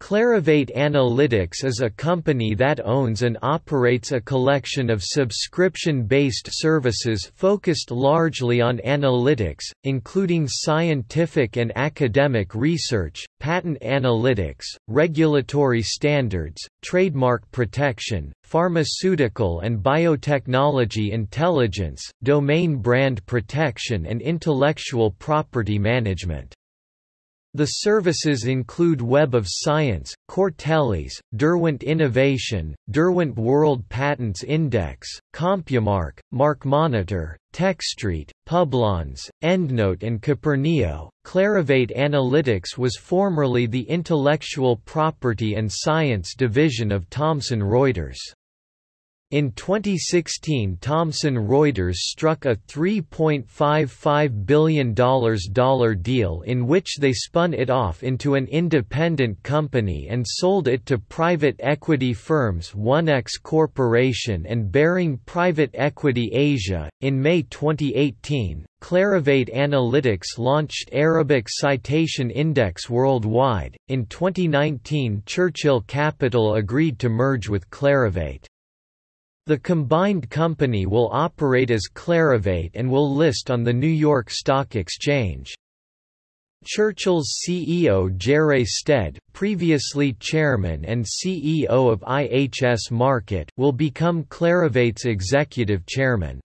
Clarivate Analytics is a company that owns and operates a collection of subscription-based services focused largely on analytics, including scientific and academic research, patent analytics, regulatory standards, trademark protection, pharmaceutical and biotechnology intelligence, domain brand protection and intellectual property management. The services include Web of Science, Cortellis, Derwent Innovation, Derwent World Patents Index, CompuMark, MarkMonitor, TechStreet, Publons, EndNote and Kopernio. Clarivate Analytics was formerly the intellectual property and science division of Thomson Reuters. In 2016 Thomson Reuters struck a $3.55 billion deal in which they spun it off into an independent company and sold it to private equity firms Onex Corporation and Baring Private Equity Asia. In May 2018, Clarivate Analytics launched Arabic Citation Index worldwide. In 2019 Churchill Capital agreed to merge with Clarivate. The combined company will operate as Clarivate and will list on the New York Stock Exchange. Churchill's CEO Jerre Stead, previously chairman and CEO of IHS Markit, will become Clarivate's executive chairman.